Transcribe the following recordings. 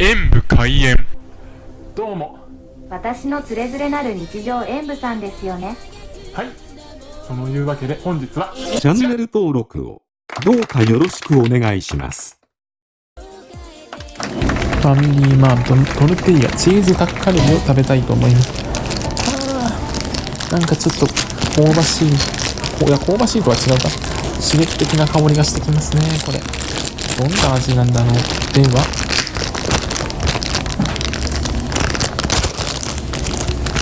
演武開演。どうも。私のつれづれなる日常演舞さんですよね。はい。そのいうわけで本日はチャンネル登録をどうかよろしくお願いします。ファミリーマートのトルティーヤチーズタッカルビを食べたいと思います。なんかちょっと香ばしいこいや香ばしいとは違うか。刺激的な香りがしてきますねこれ。どんな味なんだろう。では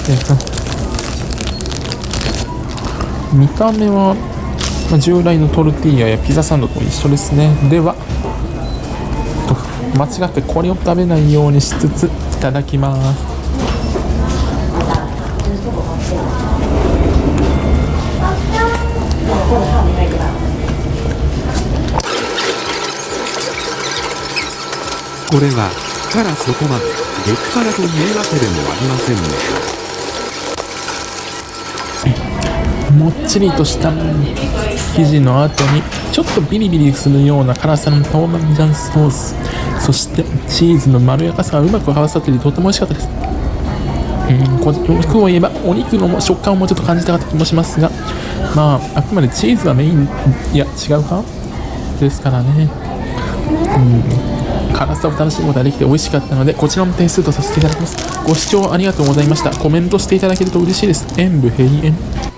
えっと見た目は、まあ、従来のトルティーヤやピザサンドと一緒ですね。では間違ってこれを食べないようにしつついただきます。これは、からそこまで、激辛というわけでもありませんね。もっちりとした生地の後にちょっとビリビリするような辛さの豆板醤ソースそしてチーズのまろやかさがうまく合わさっていてとても美味しかったですうんこ肉を言えばお肉の食感をもうちょっと感じたかった気もしますがまああくまでチーズがメインいや違うかですからねうん辛さを楽しむことができて美味しかったのでこちらも点数とさせていただきますご視聴ありがとうございましたコメントしていただけると嬉しいです演武閉園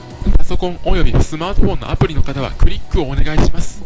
ソコンおよびスマートフォンのアプリの方はクリックをお願いします。